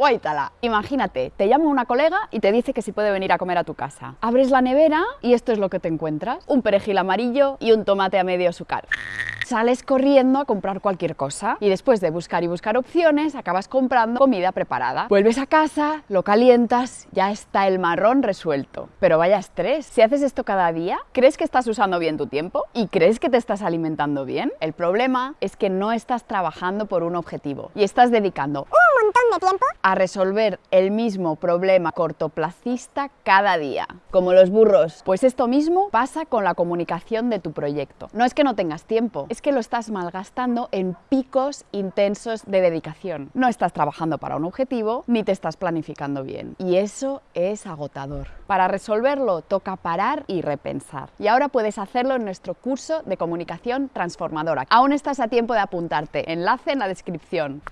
Guaitala. Imagínate, te llama una colega y te dice que si puede venir a comer a tu casa. Abres la nevera y esto es lo que te encuentras. Un perejil amarillo y un tomate a medio azúcar sales corriendo a comprar cualquier cosa y después de buscar y buscar opciones acabas comprando comida preparada. Vuelves a casa, lo calientas, ya está el marrón resuelto. Pero vaya estrés, si haces esto cada día, ¿crees que estás usando bien tu tiempo? ¿Y crees que te estás alimentando bien? El problema es que no estás trabajando por un objetivo y estás dedicando a resolver el mismo problema cortoplacista cada día. Como los burros. Pues esto mismo pasa con la comunicación de tu proyecto. No es que no tengas tiempo, es que lo estás malgastando en picos intensos de dedicación. No estás trabajando para un objetivo ni te estás planificando bien. Y eso es agotador. Para resolverlo toca parar y repensar. Y ahora puedes hacerlo en nuestro curso de comunicación transformadora. Aún estás a tiempo de apuntarte. Enlace en la descripción.